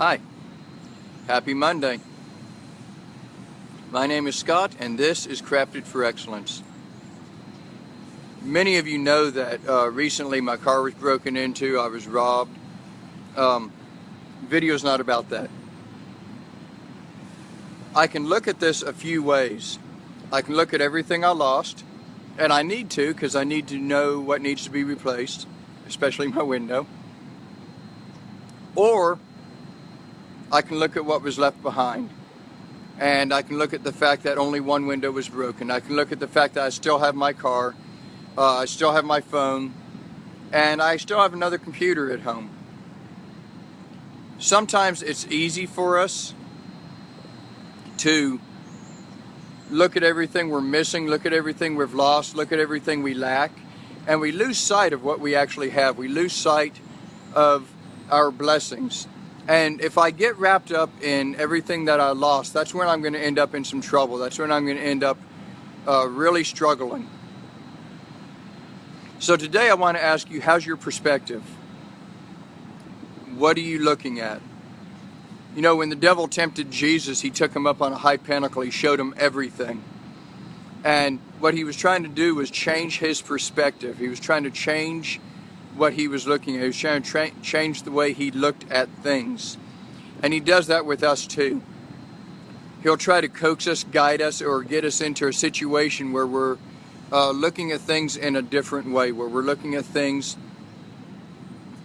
Hi, happy Monday. My name is Scott and this is Crafted for Excellence. Many of you know that uh, recently my car was broken into, I was robbed. Um, video's not about that. I can look at this a few ways. I can look at everything I lost, and I need to because I need to know what needs to be replaced, especially my window. Or I can look at what was left behind. And I can look at the fact that only one window was broken. I can look at the fact that I still have my car, uh, I still have my phone, and I still have another computer at home. Sometimes it's easy for us to look at everything we're missing, look at everything we've lost, look at everything we lack, and we lose sight of what we actually have. We lose sight of our blessings. And if I get wrapped up in everything that I lost, that's when I'm going to end up in some trouble. That's when I'm going to end up uh, really struggling. So today I want to ask you, how's your perspective? What are you looking at? You know, when the devil tempted Jesus, he took him up on a high pinnacle. He showed him everything. And what he was trying to do was change his perspective. He was trying to change what he was looking at. He was trying to change the way he looked at things. And he does that with us too. He'll try to coax us, guide us, or get us into a situation where we're uh, looking at things in a different way, where we're looking at things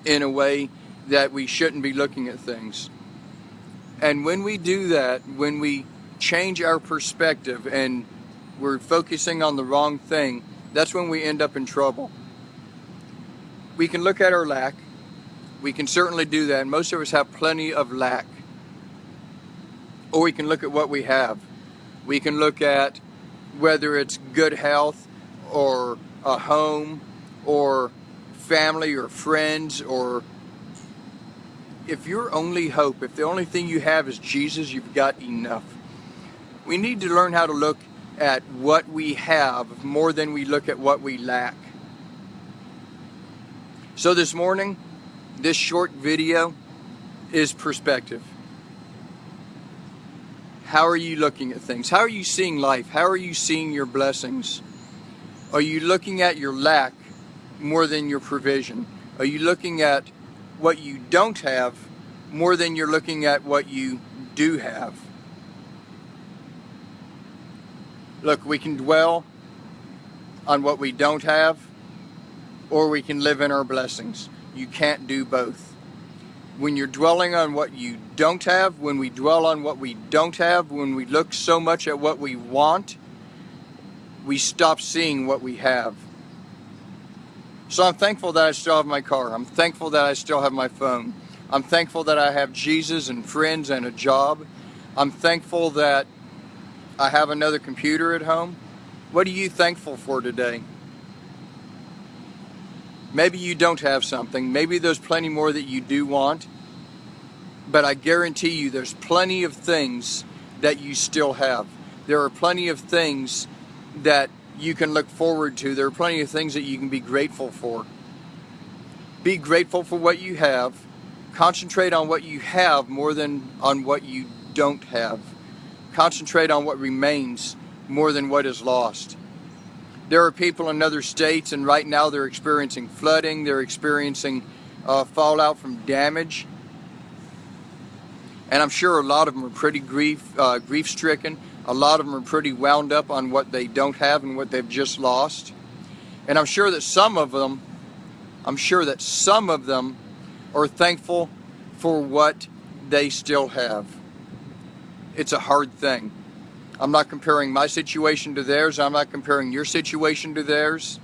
in a way that we shouldn't be looking at things. And when we do that, when we change our perspective and we're focusing on the wrong thing, that's when we end up in trouble. We can look at our lack. We can certainly do that. Most of us have plenty of lack. Or we can look at what we have. We can look at whether it's good health or a home or family or friends or if your only hope, if the only thing you have is Jesus, you've got enough. We need to learn how to look at what we have more than we look at what we lack. So this morning, this short video is perspective. How are you looking at things? How are you seeing life? How are you seeing your blessings? Are you looking at your lack more than your provision? Are you looking at what you don't have more than you're looking at what you do have. Look, we can dwell on what we don't have or we can live in our blessings. You can't do both. When you're dwelling on what you don't have, when we dwell on what we don't have, when we look so much at what we want, we stop seeing what we have. So I'm thankful that I still have my car. I'm thankful that I still have my phone. I'm thankful that I have Jesus and friends and a job. I'm thankful that I have another computer at home. What are you thankful for today? Maybe you don't have something. Maybe there's plenty more that you do want. But I guarantee you there's plenty of things that you still have. There are plenty of things that you can look forward to. There are plenty of things that you can be grateful for. Be grateful for what you have. Concentrate on what you have more than on what you don't have. Concentrate on what remains more than what is lost. There are people in other states and right now they're experiencing flooding, they're experiencing uh, fallout from damage. And I'm sure a lot of them are pretty grief, uh, grief stricken. A lot of them are pretty wound up on what they don't have and what they've just lost. And I'm sure that some of them, I'm sure that some of them are thankful for what they still have. It's a hard thing. I'm not comparing my situation to theirs. I'm not comparing your situation to theirs.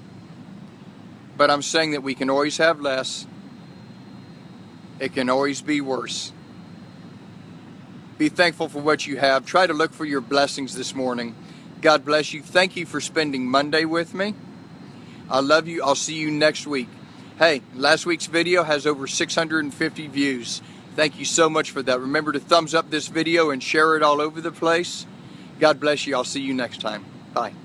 But I'm saying that we can always have less. It can always be worse. Be thankful for what you have. Try to look for your blessings this morning. God bless you. Thank you for spending Monday with me. I love you. I'll see you next week. Hey, last week's video has over 650 views. Thank you so much for that. Remember to thumbs up this video and share it all over the place. God bless you. I'll see you next time. Bye.